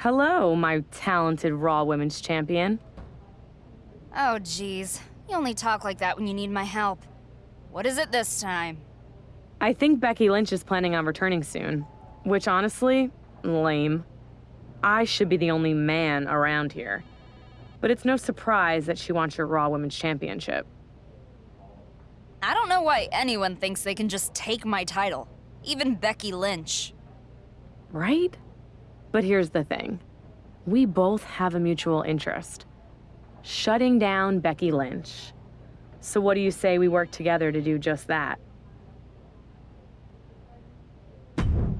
Hello, my talented Raw Women's Champion. Oh, geez. You only talk like that when you need my help. What is it this time? I think Becky Lynch is planning on returning soon. Which, honestly, lame. I should be the only man around here. But it's no surprise that she wants your Raw Women's Championship. I don't know why anyone thinks they can just take my title. Even Becky Lynch. Right? But here's the thing. We both have a mutual interest. Shutting down Becky Lynch. So what do you say we work together to do just that?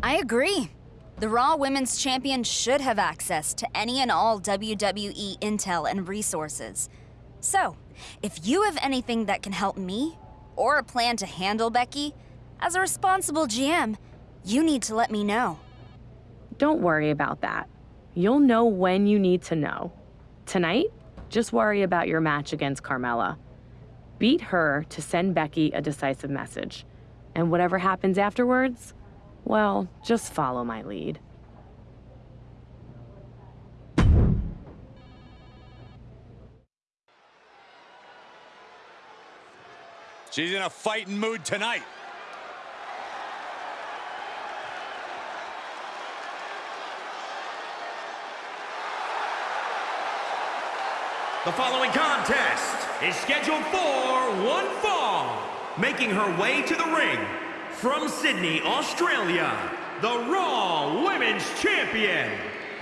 I agree. The Raw Women's Champion should have access to any and all WWE intel and resources. So, if you have anything that can help me, or a plan to handle Becky, as a responsible GM, you need to let me know. Don't worry about that. You'll know when you need to know. Tonight, just worry about your match against Carmella. Beat her to send Becky a decisive message. And whatever happens afterwards, well, just follow my lead. She's in a fighting mood tonight. The following contest is scheduled for one fall. Making her way to the ring from Sydney, Australia, the Raw Women's Champion,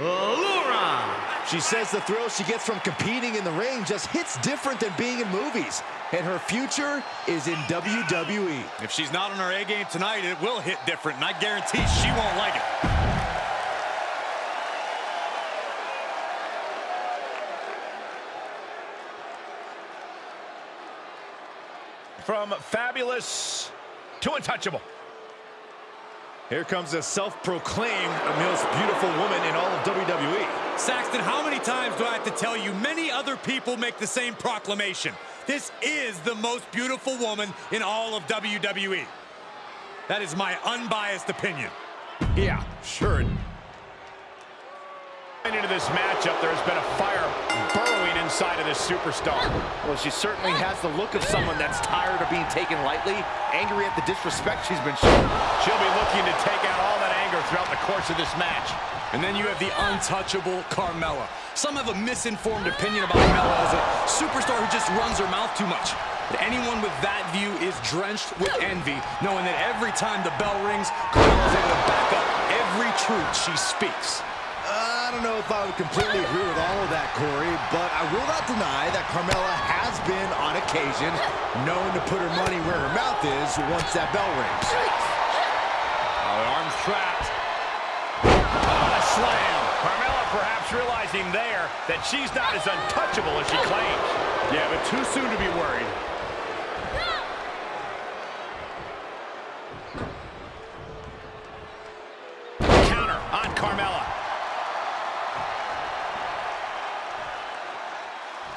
Laura. She says the thrill she gets from competing in the ring just hits different than being in movies. And her future is in WWE. If she's not on her A game tonight, it will hit different, and I guarantee she won't like it. From fabulous to untouchable. Here comes a self-proclaimed most beautiful woman in all of WWE. Saxton, how many times do I have to tell you many other people make the same proclamation? This is the most beautiful woman in all of WWE. That is my unbiased opinion. Yeah, sure. Into this matchup, there has been a fire burrowing inside of this superstar. Well, she certainly has the look of someone that's tired of being taken lightly, angry at the disrespect she's been shown. She'll be looking to take out all that anger throughout the course of this match. And then you have the untouchable Carmella. Some have a misinformed opinion about Carmella as a superstar who just runs her mouth too much. But anyone with that view is drenched with envy, knowing that every time the bell rings, Carmella's able to back up every truth she speaks. I don't know if I would completely agree with all of that, Corey, but I will not deny that Carmella has been, on occasion, known to put her money where her mouth is once that bell rings. Oh, arm's trapped. Oh, a slam. Carmella perhaps realizing there that she's not as untouchable as she claims. Yeah, but too soon to be worried. Counter on Carmella.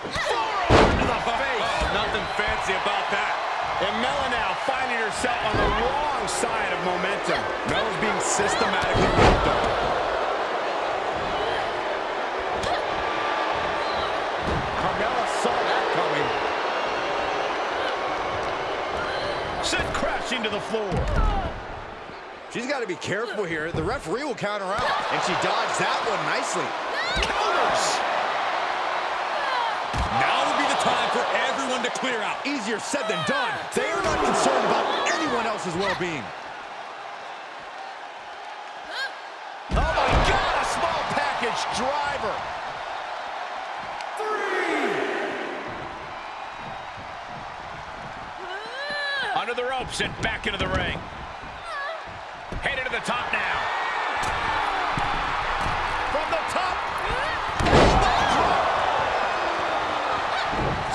Forearm to the face. Oh, nothing fancy about that. And Mella now finding herself on the wrong side of momentum. Mella's being systematically worked on. Carmella saw that coming. Sent crashing to the floor. She's got to be careful here. The referee will count her out, and she dodged that one nicely. Counters. Now would be the time for everyone to clear out. Easier said than done. They are not concerned about anyone else's well-being. Oh my God, a small package driver. Three! Under the ropes and back into the ring. Top now. From the top.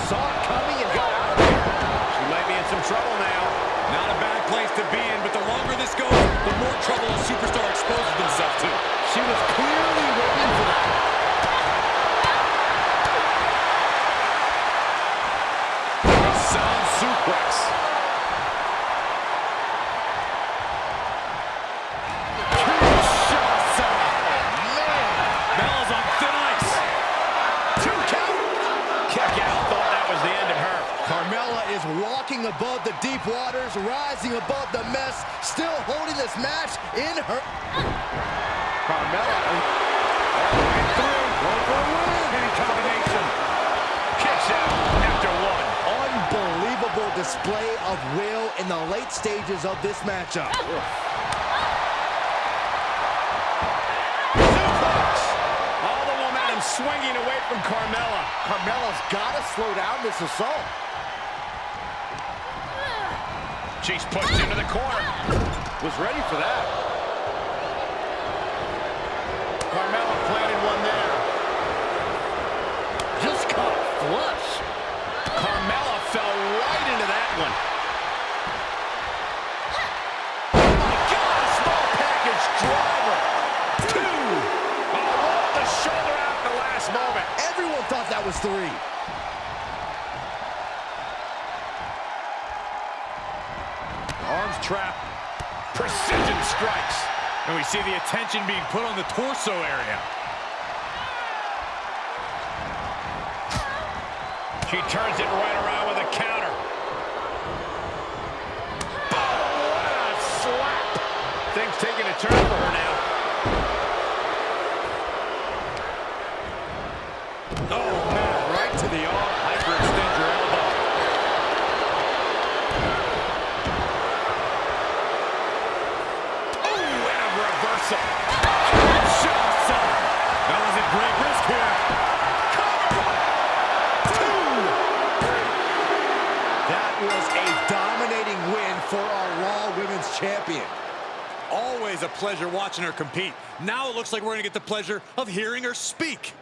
Saw it coming and got out of there. She might be in some trouble now. Not a bad place to be in, but the longer this goes, the more trouble a superstar exposes themselves to. She was clearly waiting for that. Sound suplex. Bella's kick out. Thought that was the end of her. Carmella is walking above the deep waters, rising above the mess, still holding this match in her... Carmella all the way through. Going for a win. Any combination. Kicks out after one. Unbelievable display of will in the late stages of this matchup. Suplex. All the momentum swinging away from Carmella. Carmella's got to slow down this assault. She's pushed into the corner. Was ready for that. Carmella planted one there. Just caught flush. Carmella fell right into that one. Oh my God, a small package driver. Two. Oh, the shoulder out at the last moment. Everyone thought that was three. And we see the attention being put on the torso area. She turns it right around with a counter. Champion. Always a pleasure watching her compete. Now it looks like we're going to get the pleasure of hearing her speak.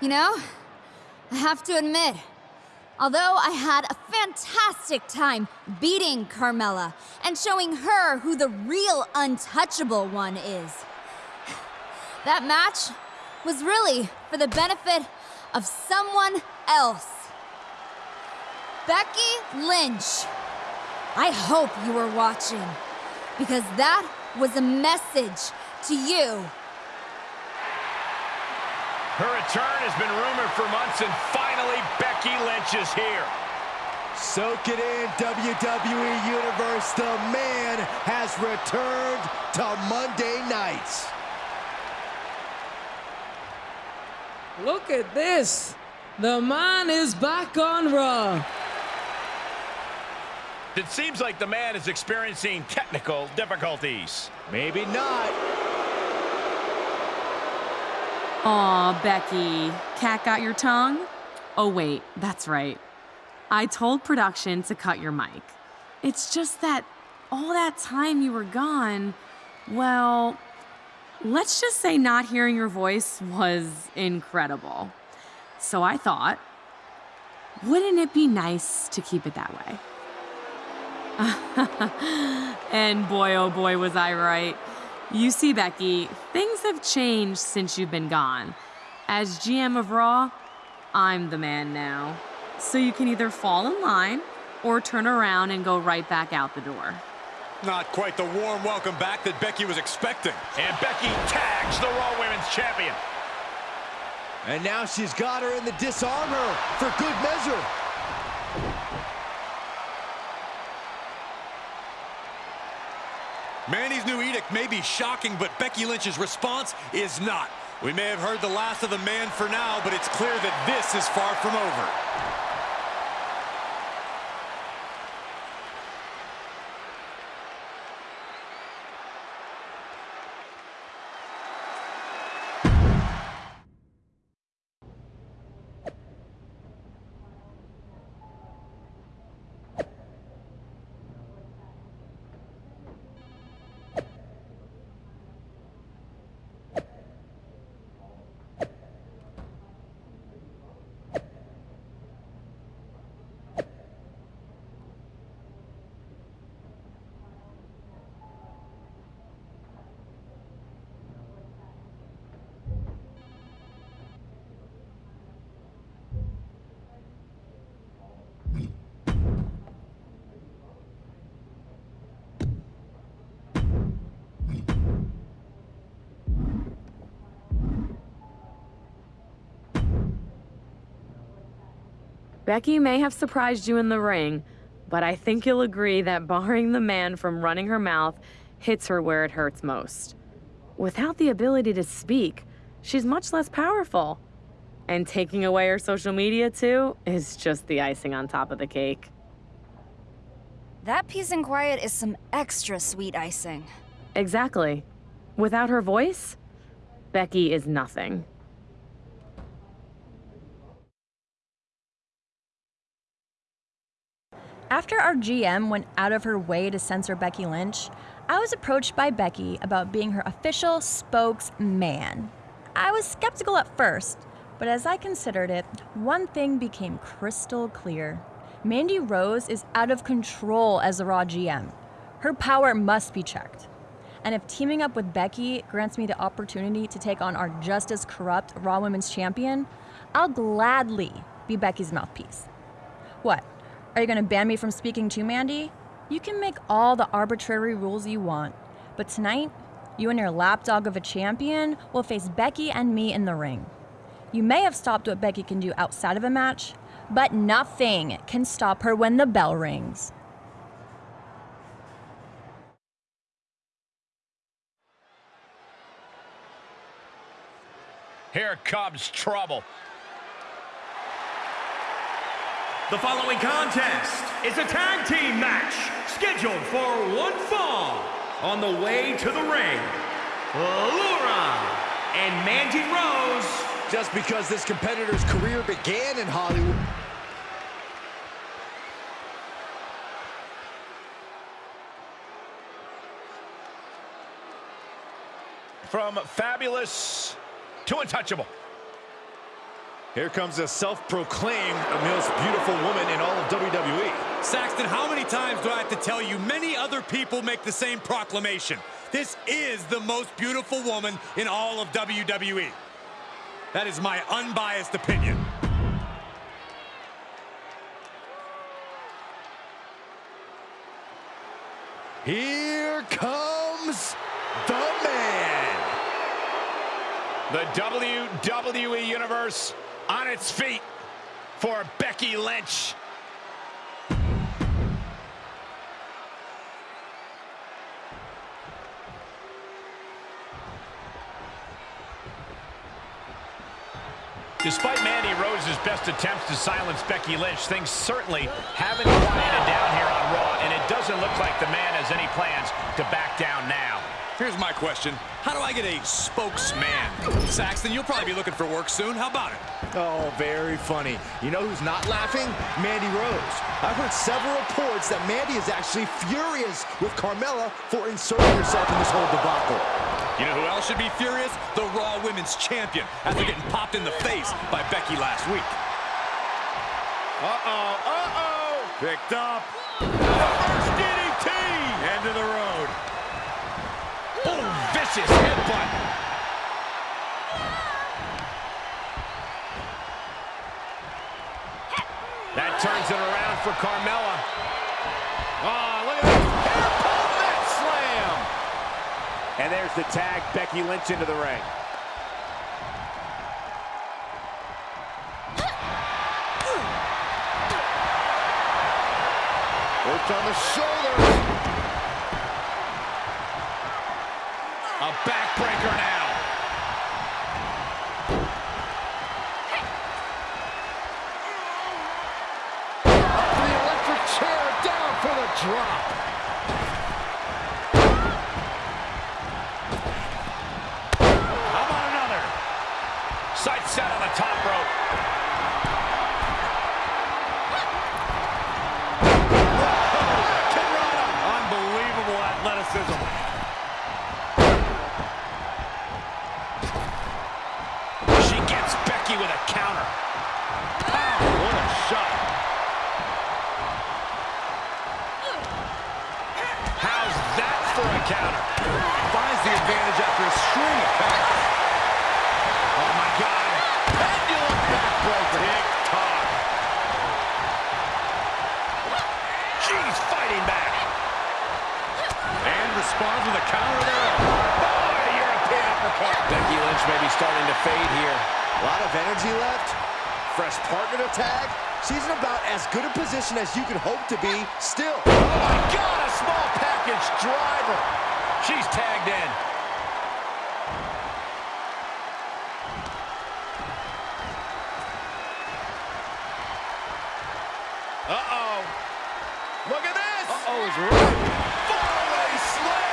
You know, I have to admit, although I had a fantastic time beating Carmella and showing her who the real untouchable one is, that match was really for the benefit of someone else. Becky Lynch. I hope you were watching, because that was a message to you. Her return has been rumored for months, and finally Becky Lynch is here. Soak it in, WWE Universe. The man has returned to Monday nights. Look at this. The man is back on Raw. It seems like the man is experiencing technical difficulties. Maybe not. Aw, Becky. Cat got your tongue? Oh, wait, that's right. I told production to cut your mic. It's just that all that time you were gone, well, let's just say not hearing your voice was incredible. So I thought, wouldn't it be nice to keep it that way? and boy, oh boy, was I right. You see, Becky, things have changed since you've been gone. As GM of Raw, I'm the man now. So you can either fall in line or turn around and go right back out the door. Not quite the warm welcome back that Becky was expecting. And Becky tags the Raw Women's Champion. And now she's got her in the disarm her for good measure. Mandy's new edict may be shocking, but Becky Lynch's response is not. We may have heard the last of the man for now, but it's clear that this is far from over. Becky may have surprised you in the ring, but I think you'll agree that barring the man from running her mouth hits her where it hurts most. Without the ability to speak, she's much less powerful. And taking away her social media too is just the icing on top of the cake. That peace and quiet is some extra sweet icing. Exactly. Without her voice, Becky is nothing. After our GM went out of her way to censor Becky Lynch, I was approached by Becky about being her official spokesman. I was skeptical at first, but as I considered it, one thing became crystal clear. Mandy Rose is out of control as the Raw GM. Her power must be checked. And if teaming up with Becky grants me the opportunity to take on our just as corrupt Raw Women's Champion, I'll gladly be Becky's mouthpiece. What? Are you going to ban me from speaking to Mandy? You can make all the arbitrary rules you want, but tonight, you and your lapdog of a champion will face Becky and me in the ring. You may have stopped what Becky can do outside of a match, but nothing can stop her when the bell rings. Here comes trouble. The following contest is a tag team match scheduled for one fall. On the way to the ring, Laura and Mandy Rose. Just because this competitor's career began in Hollywood. From fabulous to untouchable. Here comes a self-proclaimed most beautiful woman in all of WWE. Saxton, how many times do I have to tell you many other people make the same proclamation? This is the most beautiful woman in all of WWE. That is my unbiased opinion. Here comes the man. The WWE Universe on its feet for Becky Lynch. Despite Mandy Rose's best attempts to silence Becky Lynch, things certainly haven't quieted down here on Raw, and it doesn't look like the man has any plans to back down now. Here's my question. How do I get a spokesman? Saxton, you'll probably be looking for work soon. How about it? Oh, very funny. You know who's not laughing? Mandy Rose. I've heard several reports that Mandy is actually furious with Carmella for inserting herself in this whole debacle. You know who else should be furious? The Raw Women's Champion after getting popped in the face by Becky last week. Uh-oh, uh-oh! Picked up. First DDT! End of the road. Vicious headbutt. That turns it around for Carmella. Oh, look at pull that slam. And there's the tag, Becky Lynch into the ring. Worked on the shoulder. Backbreaker now. Up the electric chair, down for the drop. How? Sight set on the top responds with a counter there. Oh, a European uppercut. Becky Lynch may be starting to fade here. A lot of energy left. Fresh partner to tag. She's in about as good a position as you could hope to be still. Oh, my God, a small package driver. She's tagged in. Uh-oh. Look at this. Uh-oh is right. Fallaway slam.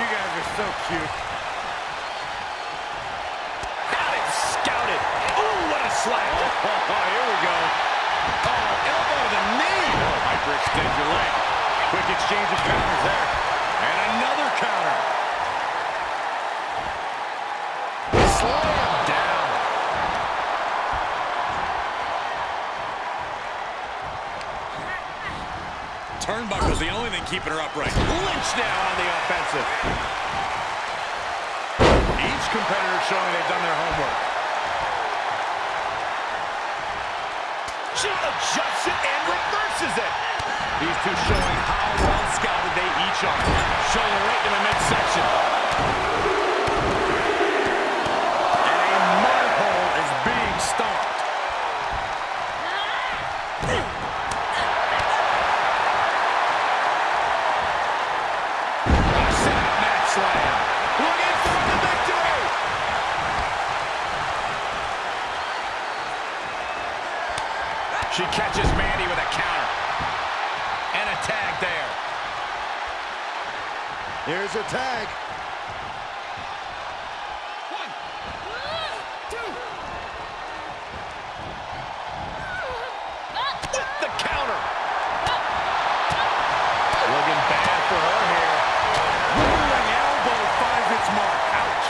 You guys are so cute. Got it scouted. Ooh, what a slam. Oh, here we go. Oh, elbow to the knee. Oh, hyperextend your leg. Quick exchange of counters there. And another counter. Turnbuckle's the only thing keeping her upright. Lynch now on the offensive. Each competitor showing they've done their homework. She adjusts it and reverses it. These two showing how well scouted they each are. Showing right in the midsection. Catches Mandy with a counter. And a tag there. Here's a tag. One, two. With the counter. Looking bad for her here. Rolling elbow finds its mark. Ouch.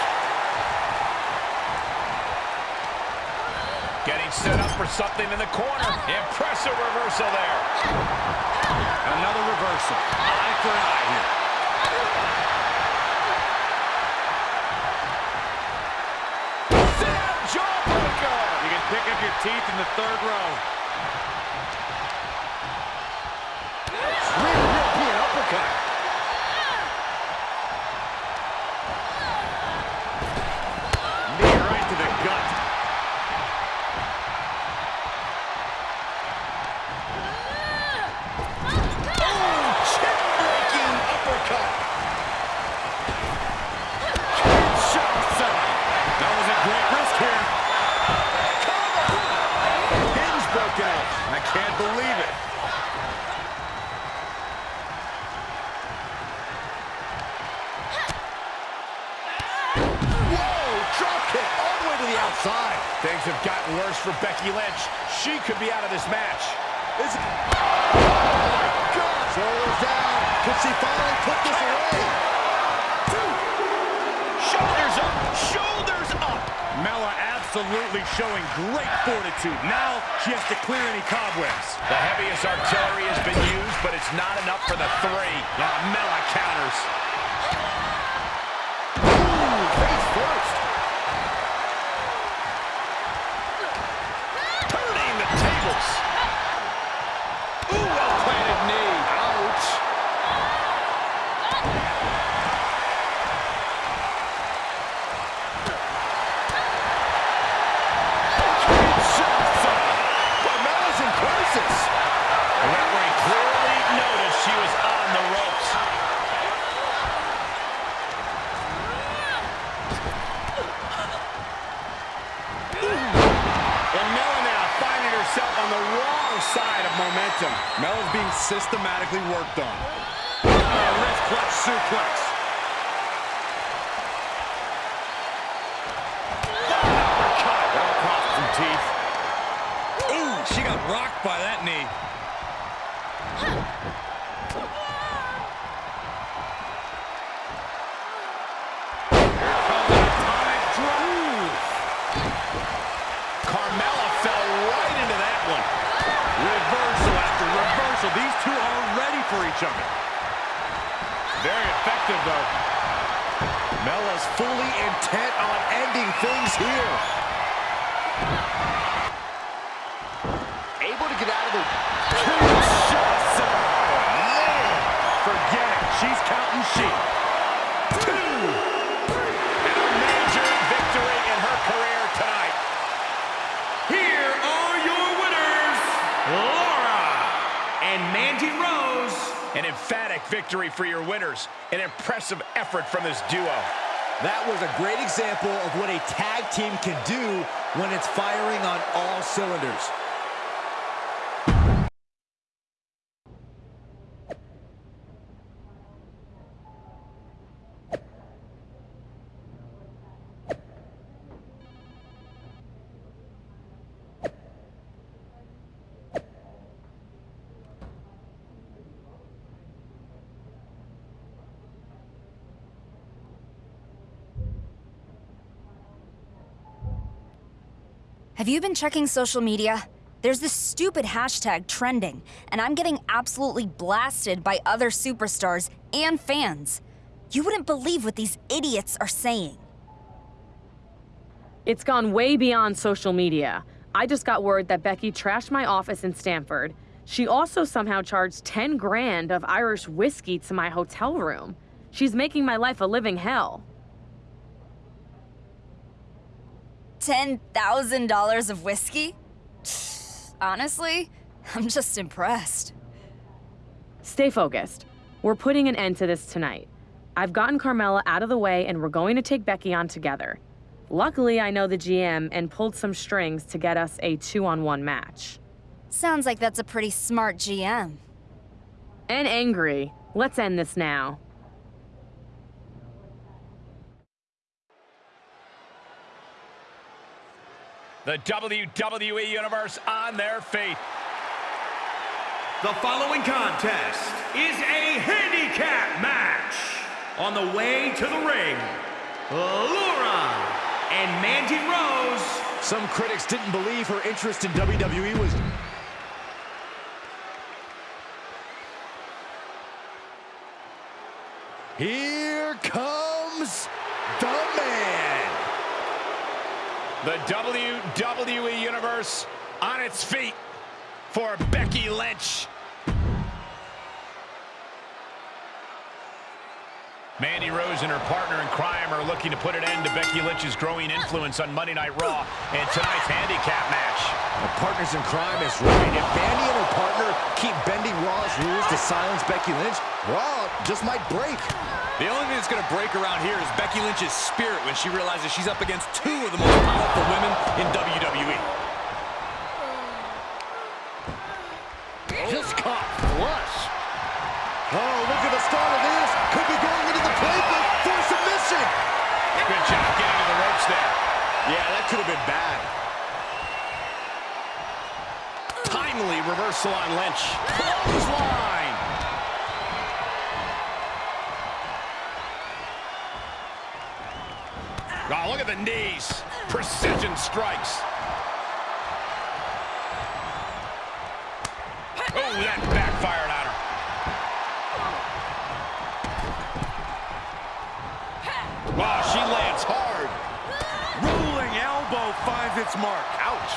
Getting set up for something in the corner. Impressive reversal there. Another reversal. Eye for an eye here. Jawbreaker. You can pick up your teeth in the third row. Could be out of this match. Is it... Oh. Shoulders down. Could she finally put this away? Shoulders up, shoulders up. Mella absolutely showing great fortitude. Now she has to clear any cobwebs. The heaviest artillery has been used, but it's not enough for the three. Now Mella counters. Ooh, face first. Turning the tables. Ooh, well-planted knee. Ouch. Kinshasa. Carmella's in crisis. The referee clearly noticed she was on the ropes. And Mella now finding herself on the wrong side of momentum. Mella's being systematically worked on. A wrist clutch suplex. Uppercut. That'll cost some teeth. Ooh, she got rocked by that knee. Atomic drop. Carmella fell right into that one. Reversal after reversal. These two are ready for each other. Very effective, though. Mella's fully intent on ending things here. Able to get out of the... Kinshasa. Oh, man, forget it. She's counting sheep. An emphatic victory for your winners. An impressive effort from this duo. That was a great example of what a tag team can do when it's firing on all cylinders. Have you been checking social media? There's this stupid hashtag trending, and I'm getting absolutely blasted by other superstars and fans. You wouldn't believe what these idiots are saying. It's gone way beyond social media. I just got word that Becky trashed my office in Stamford. She also somehow charged 10 grand of Irish whiskey to my hotel room. She's making my life a living hell. $10,000 of whiskey? Honestly, I'm just impressed. Stay focused. We're putting an end to this tonight. I've gotten Carmella out of the way and we're going to take Becky on together. Luckily, I know the GM and pulled some strings to get us a two-on-one match. Sounds like that's a pretty smart GM. And angry. Let's end this now. The WWE Universe on their feet. The following contest is a handicap match. On the way to the ring, Laura and Mandy Rose. Some critics didn't believe her interest in WWE was... Here comes the man. The WWE Universe on its feet for Becky Lynch. Mandy Rose and her partner in crime are looking to put an end to Becky Lynch's growing influence on Monday Night Raw and tonight's handicap match. The partners in crime is right. If Mandy and her partner keep bending Raw's rules to silence Becky Lynch, Raw just might break. The only thing that's going to break around here is Becky Lynch's spirit when she realizes she's up against two of the most powerful women in WWE. Just caught flush. Oh, look at the start of this. Could be going into the playbook for submission. Good job getting to the ropes there. Yeah, that could have been bad. Timely reversal on Lynch. Clothesline. Oh, look at the knees. Precision strikes. Oh, that backfired on her. Wow, she lands hard. Rolling its mark. Ouch.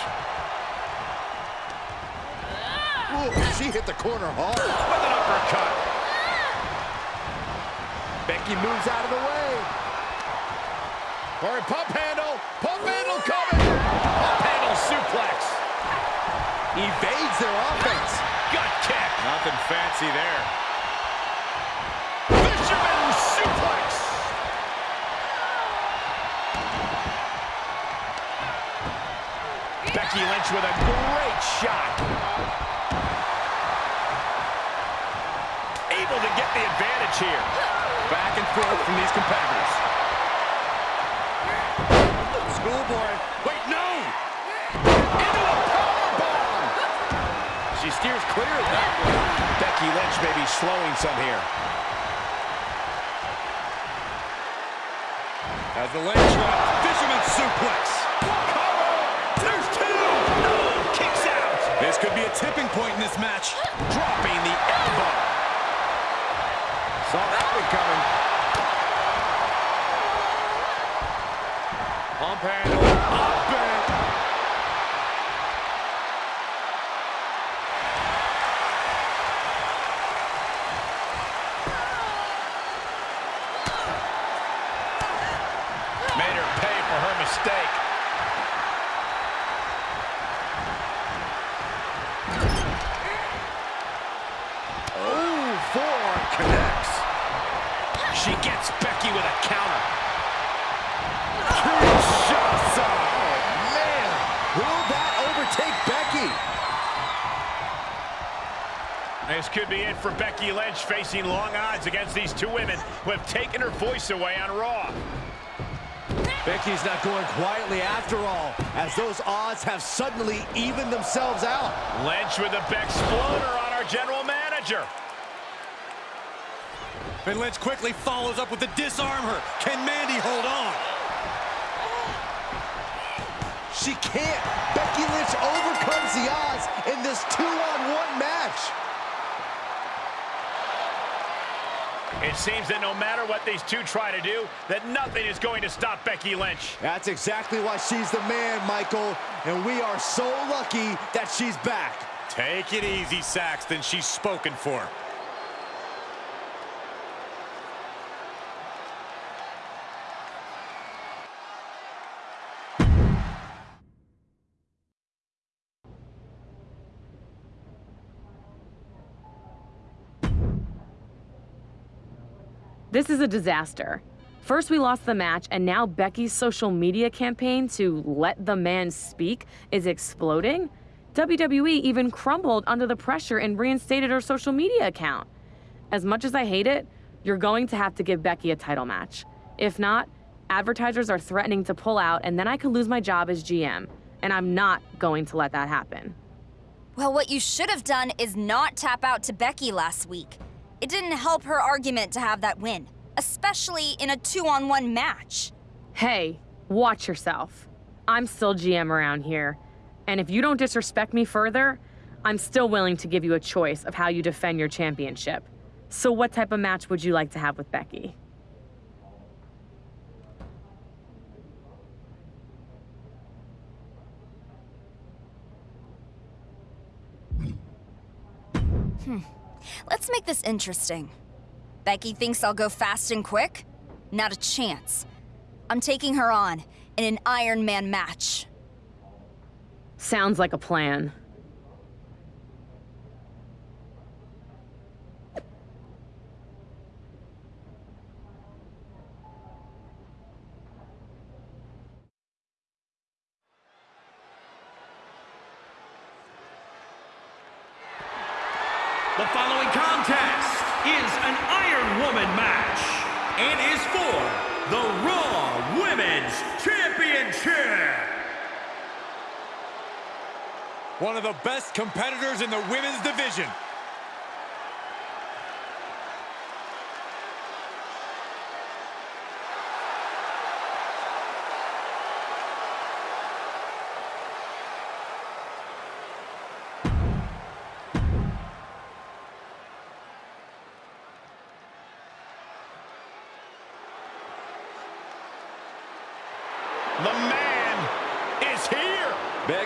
Ooh, she hit the corner hard. With an uppercut. Becky moves out of the way. Or a pump handle. Pump handle coming. Pump handle suplex. Evades their offense. Gut kick. Nothing fancy there. Becky Lynch with a great shot. Able to get the advantage here. Back and forth from these competitors. Schoolboy. Wait, no! Into a powerbomb! She steers clear of that one. Becky Lynch may be slowing some here. As the Lynch lock, fisherman suplex. Cover! There's two! No! Kicks out! This could be a tipping point in this match. Dropping the elbow. Saw that one coming. Pump handle. Up and... Made her pay for her mistake. with a counter. Kinshasa. Oh, man. Will that overtake Becky? This could be it for Becky Lynch facing long odds against these two women who have taken her voice away on Raw. Becky's not going quietly after all, as those odds have suddenly evened themselves out. Lynch with the Bexploder on our general manager. And Lynch quickly follows up with the disarm her. Can Mandy hold on? She can't. Becky Lynch overcomes the odds in this two-on-one match. It seems that no matter what these two try to do, that nothing is going to stop Becky Lynch. That's exactly why she's the man, Michael. And we are so lucky that she's back. Take it easy, Saxton. She's spoken for. This is a disaster. First, we lost the match, and now Becky's social media campaign to let the man speak is exploding. WWE even crumbled under the pressure and reinstated her social media account. As much as I hate it, you're going to have to give Becky a title match. If not, advertisers are threatening to pull out, and then I could lose my job as GM. And I'm not going to let that happen. Well, what you should have done is not tap out to Becky last week. It didn't help her argument to have that win, especially in a two on one match. Hey, watch yourself. I'm still GM around here. And if you don't disrespect me further, I'm still willing to give you a choice of how you defend your championship. So, what type of match would you like to have with Becky? Hmm. Let's make this interesting. Becky thinks I'll go fast and quick? Not a chance. I'm taking her on in an Iron Man match. Sounds like a plan. The following contest is an Iron Woman match and is for the Raw Women's Championship. One of the best competitors in the women's division. The man.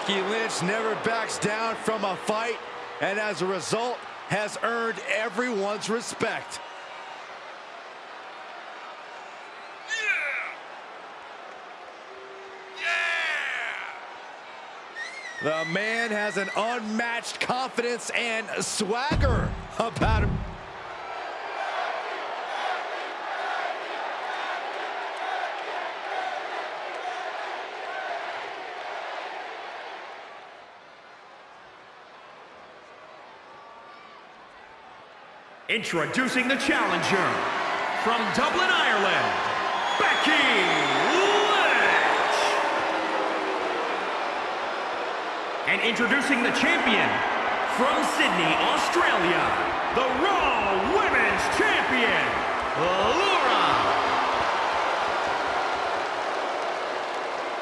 Becky Lynch never backs down from a fight, and as a result, has earned everyone's respect. The man has an unmatched confidence and swagger about him. Introducing the challenger from Dublin, Ireland, Becky Lynch. And introducing the champion from Sydney, Australia, the Raw Women's Champion, Laura.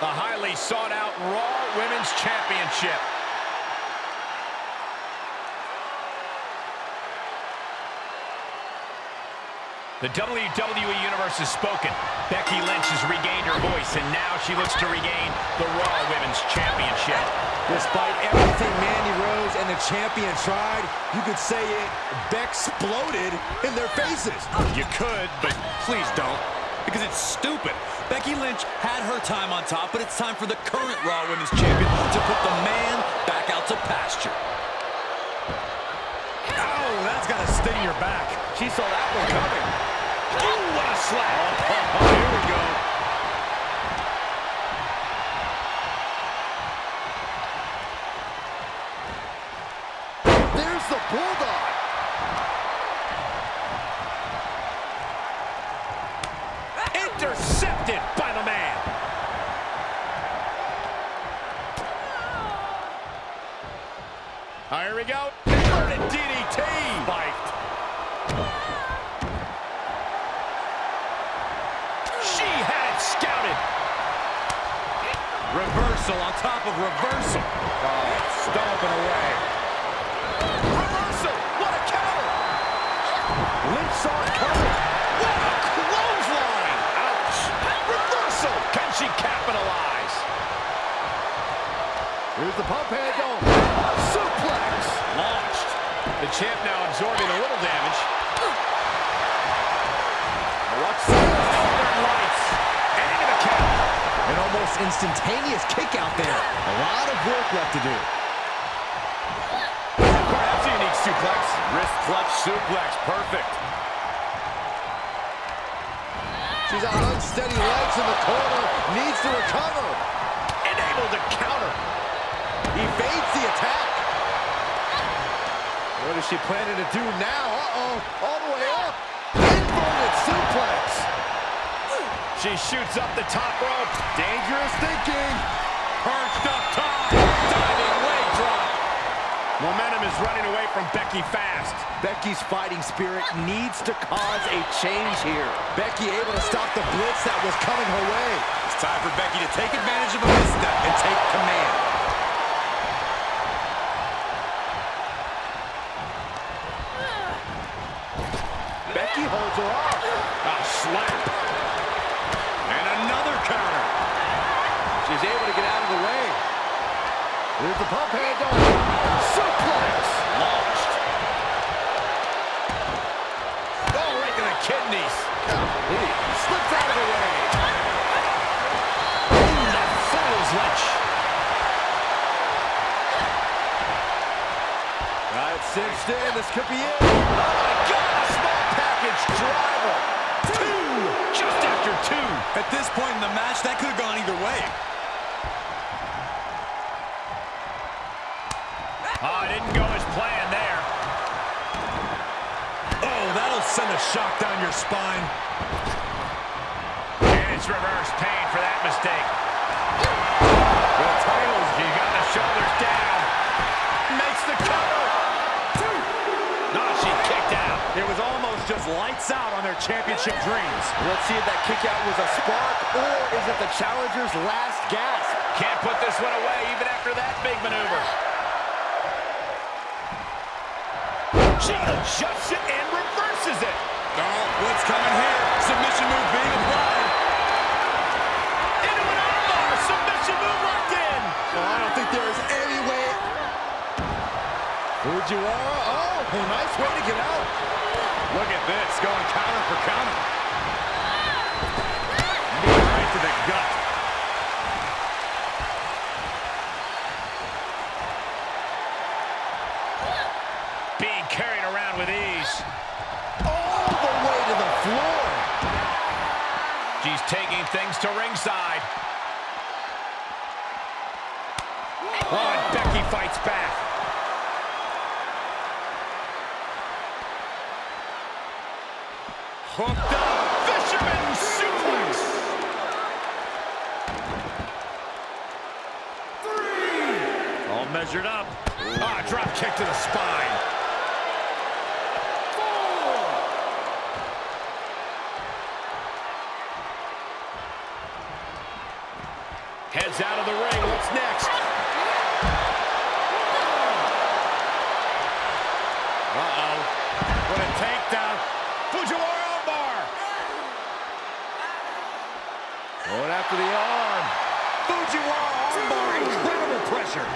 The highly sought out Raw Women's Championship. The WWE Universe has spoken. Becky Lynch has regained her voice, and now she looks to regain the Raw Women's Championship. Despite everything Mandy Rose and the champion tried, you could say it Beck exploded in their faces. You could, but please don't. Because it's stupid. Becky Lynch had her time on top, but it's time for the current Raw Women's Champion to put the man back out to pasture. Oh, that's got to sting your back. She saw that one coming. Ooh, what a slap. Oh, here we go. Here's the pump handle. Suplex. Launched. The champ now absorbing a little damage. Northern Lights. And into the count. An almost instantaneous kick out there. A lot of work left to do. That's a unique suplex. Wrist clutch suplex. Perfect. She's on unsteady legs in the corner. Needs to recover. And able to counter. Evades the attack. What is she planning to do now? Uh-oh. All the way up. Inverted suplex. She shoots up the top rope. Dangerous thinking. Perched up top. Diving leg drop. Momentum is running away from Becky fast. Becky's fighting spirit needs to cause a change here. Becky able to stop the blitz that was coming her way. It's time for Becky to take advantage of a misstep and take command. Becky holds her off. A slap. And another counter. She's able to get out of the way. The pump handle. Suplex. Launched. Oh, right to the kidneys. Golly. Slips out of the way. Cinched in. This could be it. Oh, my God. A small package driver. Two. Just after two. At this point in the match, that could have gone either way. Send a shock down your spine. And it's reverse pain for that mistake. The titles, he got the shoulders down. Makes the cover. Two. No, she kicked out. It was almost just lights out on their championship dreams. Let's see if that kick out was a spark or is it the challenger's last gasp? Can't put this one away even after that big maneuver. She adjusts it reverses it. Oh, what's coming here? Submission move being applied. Into an armbar. Submission move locked in. Oh, I don't think there is any way. Fujiwara, oh, nice way to get out. Look at this, going counter for counter. Right to the gut. Being carried around with ease. All the way to the floor. She's taking things to ringside. Oh, and Becky fights back. Hooked up. Fisherman suplex. All measured up. Ah, drop kick to the spine. Heads out of the ring. What's next? Uh-oh. What a takedown. Fujiwara armbar. Going after the arm. Fujiwara armbar. Incredible pressure.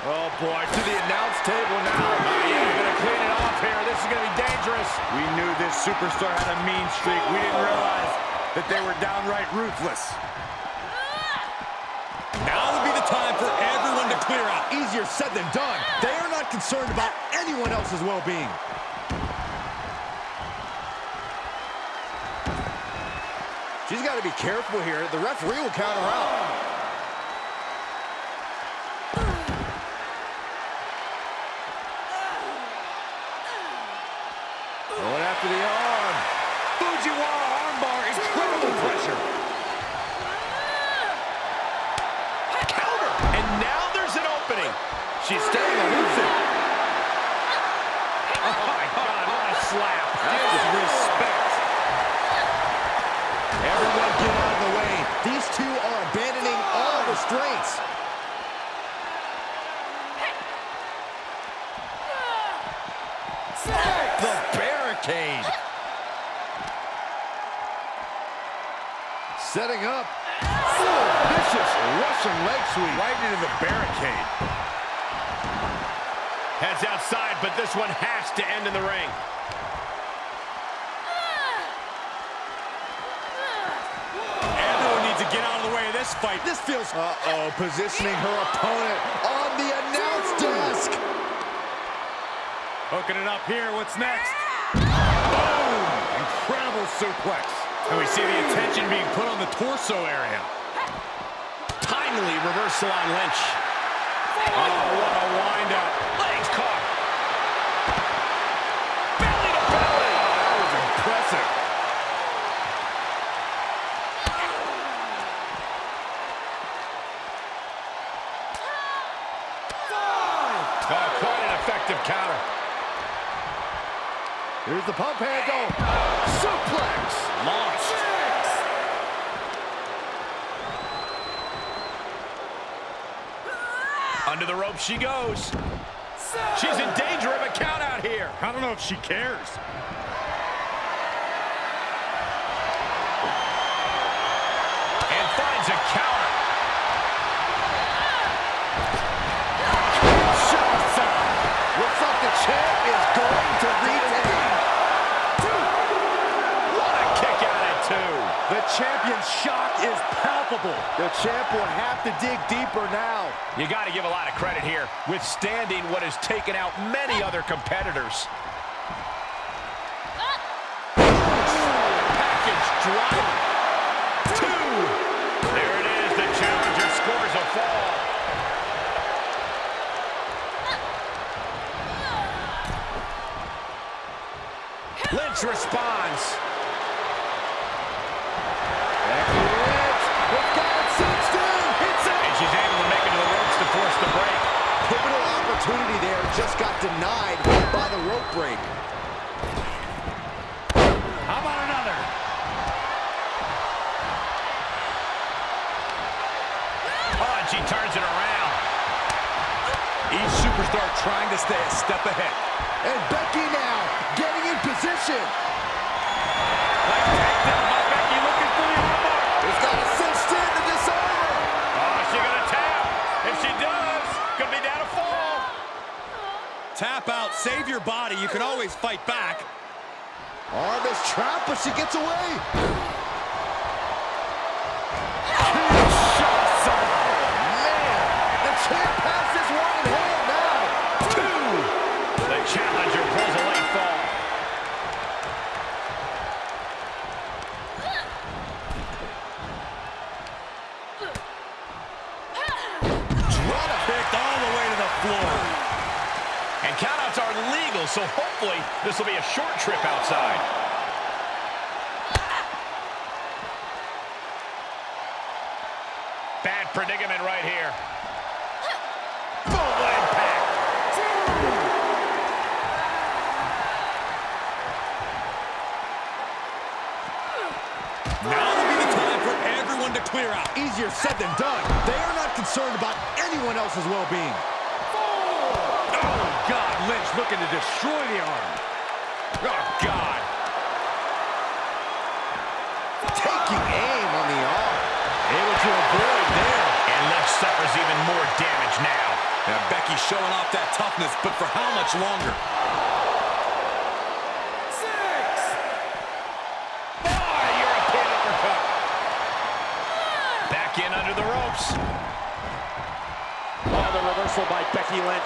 Oh, boy, to the announce table now. Oh, yeah, gonna clean it off here. This is gonna be dangerous. We knew this superstar had a mean streak. We didn't realize that they were downright ruthless. Now would be the time for everyone to clear out. Easier said than done. They are not concerned about anyone else's well-being. She's got to be careful here. The referee will count her out. Going after the arm. Fujiwara armbar, incredible pressure. Counter. And now there's an opening. She's staying elusive. Oh, my God, what a slap. Disrespect. Everyone get out of the way. These two are abandoning all restraints. The barricade. Setting up. Vicious Russian leg sweep. Right into the barricade. Heads outside, but this one has to end in the ring. Everyone needs to get out of the way of this fight. This feels... Uh-oh, positioning her opponent on the announce desk. Hooking it up here. What's next? Boom! Incredible suplex. And we see the attention being put on the torso area. Timely reversal on Lynch. Oh, what a windup. Legs caught. Belly to belly. That was impressive. Oh, quite an effective counter. Here's the pump handle. Suplex. Launched. Under the rope she goes. She's in danger of a count out here. I don't know if she cares. And finds a counter. Looks like the champ is going to retain. What a kick out at two. The champion's shock is palpable. The champ will have to dig deeper now. You got to give a lot of credit here, withstanding what has taken out many other competitors. Package driver. Two. There it is. The challenger scores a fall. Lynch responds. She gets away. Now will be the time for everyone to clear out. Easier said than done. They are not concerned about anyone else's well-being. Oh, God. Lynch looking to destroy the arm. Oh, God. Taking aim on the arm. Able to avoid there. And Lynch suffers even more damage now. Now Becky's showing off that toughness, but for how much longer? Becky Lynch.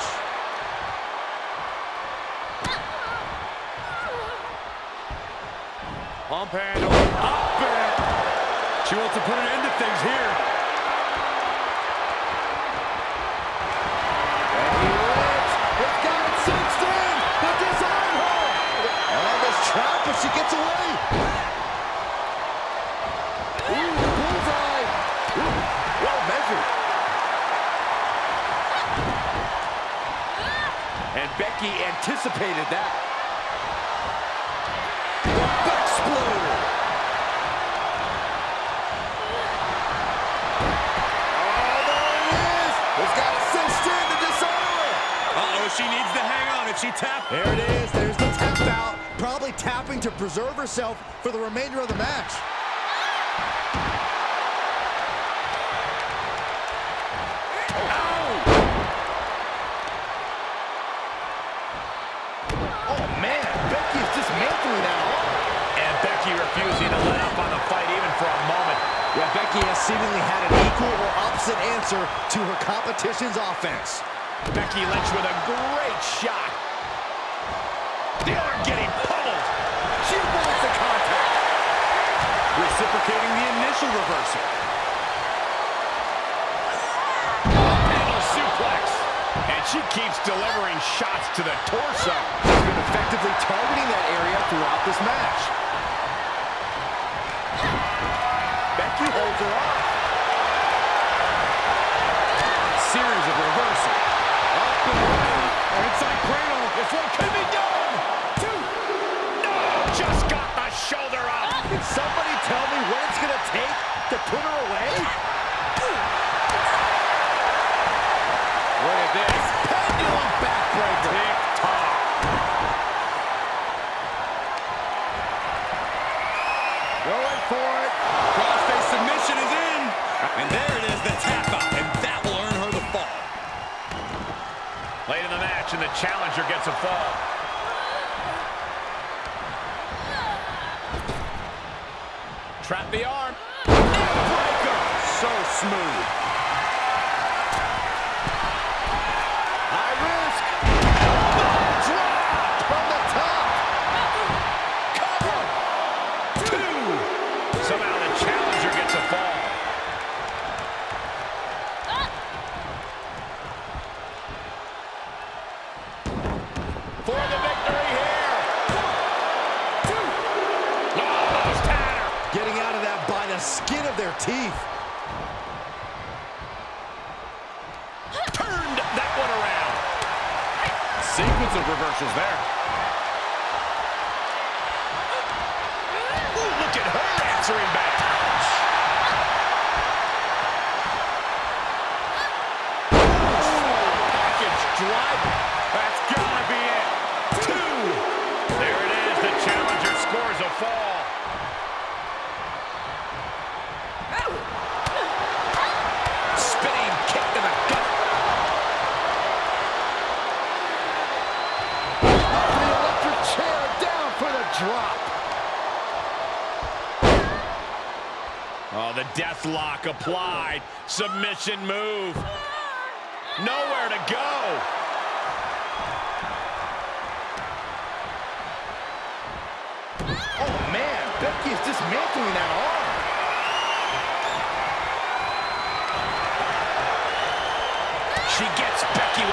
Pump handle. Up it. She wants to put an end to things here. Hang on. If she tapped... There it is. There's the tap out. Probably tapping to preserve herself for the remainder of the match. Oh, man, Becky is dismantling that arm. And Becky refusing to let up on the fight even for a moment. Yeah, Becky has seemingly had an equal or opposite answer to her competition's offense. Becky Lynch with a great shot. The arm getting pummeled. She avoids the contact. Initial reversal. Handle suplex. And she keeps delivering shots to the torso. She's been effectively targeting that area throughout this match. Becky holds her off. Series of reversal. Up and around. Inside cradle. This one could be done. Two. No, just got the shoulder up. Can somebody tell me take to put her away? Look at this. Pendulum backbreaker. Tick tock. Going for it. Crossface submission is in. And there it is, the tap out. And that will earn her the fall. Late in the match, and the challenger gets a fall. Trap the arm. So smooth. Reversals there. Oh, the death lock applied. Submission move. Nowhere to go. Oh, man, Becky is dismantling that arm. She gets Becky.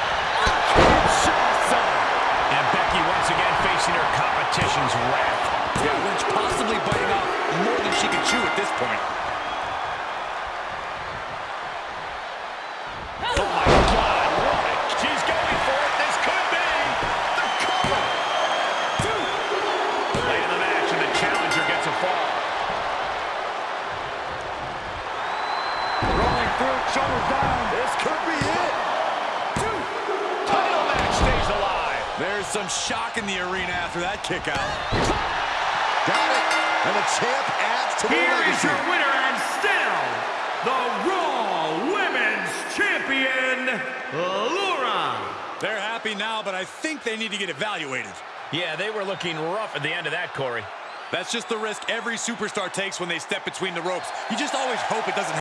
And Becky once again facing her competition's wrath. Yeah, Lynch possibly biting off more than she can chew at this point. Some shock in the arena after that kick out. Got it. And the champ adds to the Here is legacy. your winner and still the Raw Women's Champion, Laura. They're happy now, but I think they need to get evaluated. Yeah, they were looking rough at the end of that, Corey. That's just the risk every superstar takes when they step between the ropes. You just always hope it doesn't